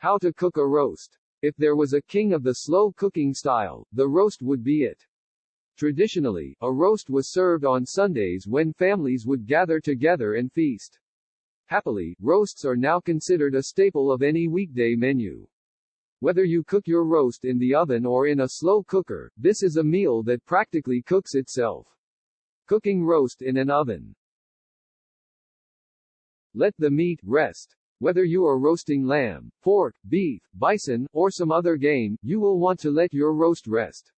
How to cook a roast. If there was a king of the slow cooking style, the roast would be it. Traditionally, a roast was served on Sundays when families would gather together and feast. Happily, roasts are now considered a staple of any weekday menu. Whether you cook your roast in the oven or in a slow cooker, this is a meal that practically cooks itself. Cooking roast in an oven. Let the meat rest. Whether you are roasting lamb, pork, beef, bison, or some other game, you will want to let your roast rest.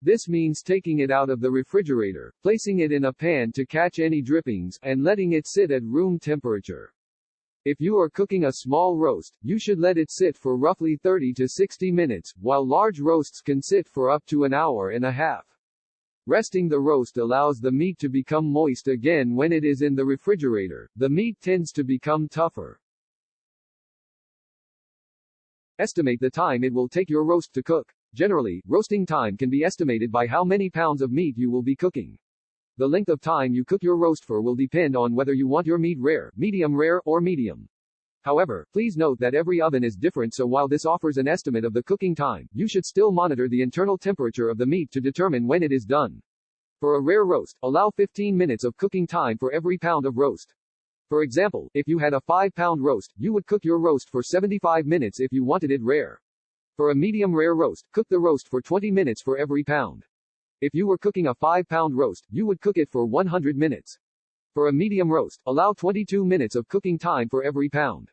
This means taking it out of the refrigerator, placing it in a pan to catch any drippings, and letting it sit at room temperature. If you are cooking a small roast, you should let it sit for roughly 30 to 60 minutes, while large roasts can sit for up to an hour and a half. Resting the roast allows the meat to become moist again when it is in the refrigerator. The meat tends to become tougher. Estimate the time it will take your roast to cook. Generally, roasting time can be estimated by how many pounds of meat you will be cooking. The length of time you cook your roast for will depend on whether you want your meat rare, medium rare, or medium. However, please note that every oven is different so while this offers an estimate of the cooking time, you should still monitor the internal temperature of the meat to determine when it is done. For a rare roast, allow 15 minutes of cooking time for every pound of roast. For example, if you had a 5-pound roast, you would cook your roast for 75 minutes if you wanted it rare. For a medium rare roast, cook the roast for 20 minutes for every pound. If you were cooking a 5-pound roast, you would cook it for 100 minutes. For a medium roast, allow 22 minutes of cooking time for every pound.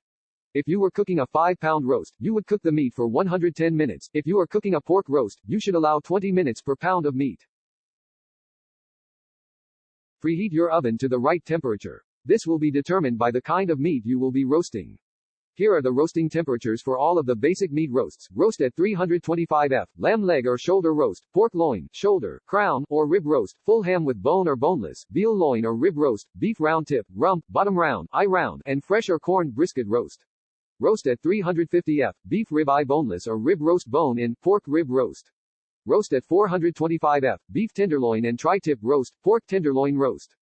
If you were cooking a 5-pound roast, you would cook the meat for 110 minutes. If you are cooking a pork roast, you should allow 20 minutes per pound of meat. Preheat your oven to the right temperature. This will be determined by the kind of meat you will be roasting. Here are the roasting temperatures for all of the basic meat roasts. Roast at 325 F, lamb leg or shoulder roast, pork loin, shoulder, crown, or rib roast, full ham with bone or boneless, veal loin or rib roast, beef round tip, rump, bottom round, eye round, and fresh or corn brisket roast. Roast at 350 F, beef rib eye boneless or rib roast bone in, pork rib roast. Roast at 425 F, beef tenderloin and tri-tip roast, pork tenderloin roast.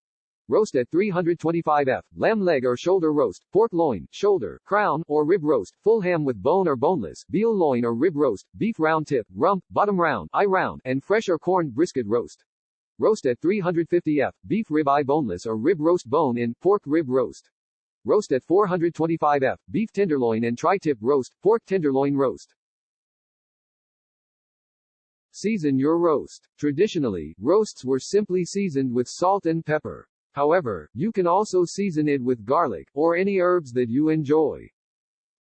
Roast at 325 F, lamb leg or shoulder roast, pork loin, shoulder, crown, or rib roast, full ham with bone or boneless, veal loin or rib roast, beef round tip, rump, bottom round, eye round, and fresh or corned brisket roast. Roast at 350 F, beef rib eye boneless or rib roast bone in, pork rib roast. Roast at 425 F, beef tenderloin and tri-tip roast, pork tenderloin roast. Season your roast. Traditionally, roasts were simply seasoned with salt and pepper. However, you can also season it with garlic, or any herbs that you enjoy.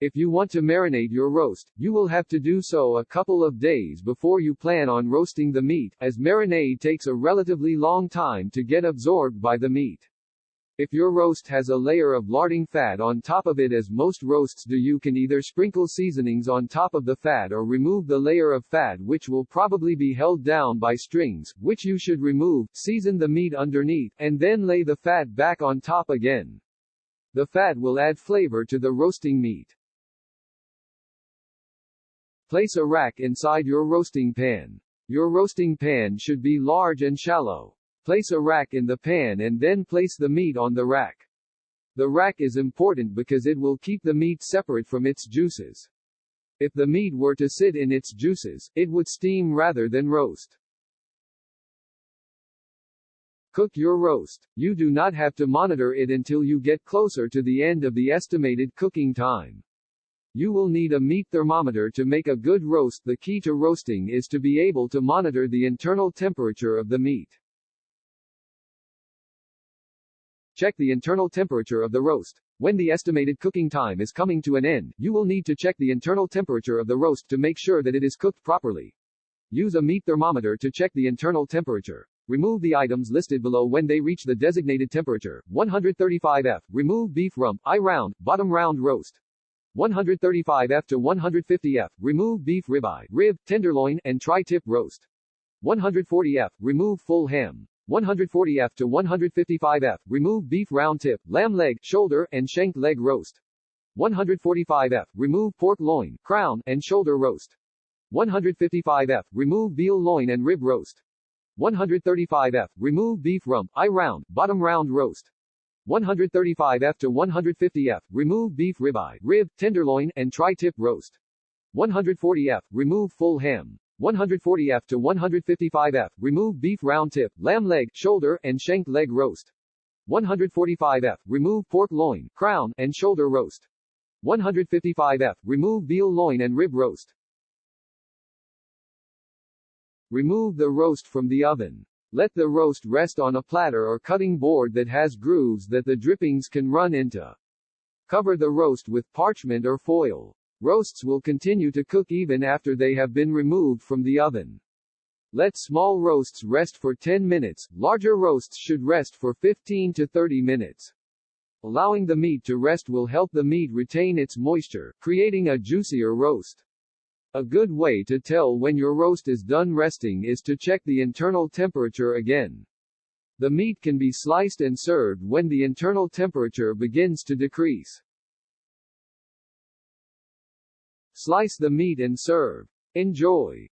If you want to marinate your roast, you will have to do so a couple of days before you plan on roasting the meat, as marinade takes a relatively long time to get absorbed by the meat. If your roast has a layer of larding fat on top of it as most roasts do you can either sprinkle seasonings on top of the fat or remove the layer of fat which will probably be held down by strings, which you should remove, season the meat underneath, and then lay the fat back on top again. The fat will add flavor to the roasting meat. Place a rack inside your roasting pan. Your roasting pan should be large and shallow. Place a rack in the pan and then place the meat on the rack. The rack is important because it will keep the meat separate from its juices. If the meat were to sit in its juices, it would steam rather than roast. Cook your roast. You do not have to monitor it until you get closer to the end of the estimated cooking time. You will need a meat thermometer to make a good roast. The key to roasting is to be able to monitor the internal temperature of the meat. Check the internal temperature of the roast. When the estimated cooking time is coming to an end, you will need to check the internal temperature of the roast to make sure that it is cooked properly. Use a meat thermometer to check the internal temperature. Remove the items listed below when they reach the designated temperature. 135 F. Remove beef rump, eye round, bottom round roast. 135 F to 150 F. Remove beef ribeye, rib, tenderloin, and tri-tip roast. 140 F. Remove full ham. 140 F to 155 F, remove beef round tip, lamb leg, shoulder, and shank leg roast. 145 F, remove pork loin, crown, and shoulder roast. 155 F, remove veal loin and rib roast. 135 F, remove beef rump, eye round, bottom round roast. 135F to 150F, remove beef ribeye, rib, tenderloin, and tri-tip roast. 140F, remove full ham. 140F to 155F, remove beef round tip, lamb leg, shoulder, and shank leg roast. 145F, remove pork loin, crown, and shoulder roast. 155F, remove veal loin and rib roast. Remove the roast from the oven. Let the roast rest on a platter or cutting board that has grooves that the drippings can run into. Cover the roast with parchment or foil. Roasts will continue to cook even after they have been removed from the oven. Let small roasts rest for 10 minutes, larger roasts should rest for 15 to 30 minutes. Allowing the meat to rest will help the meat retain its moisture, creating a juicier roast. A good way to tell when your roast is done resting is to check the internal temperature again. The meat can be sliced and served when the internal temperature begins to decrease. Slice the meat and serve. Enjoy!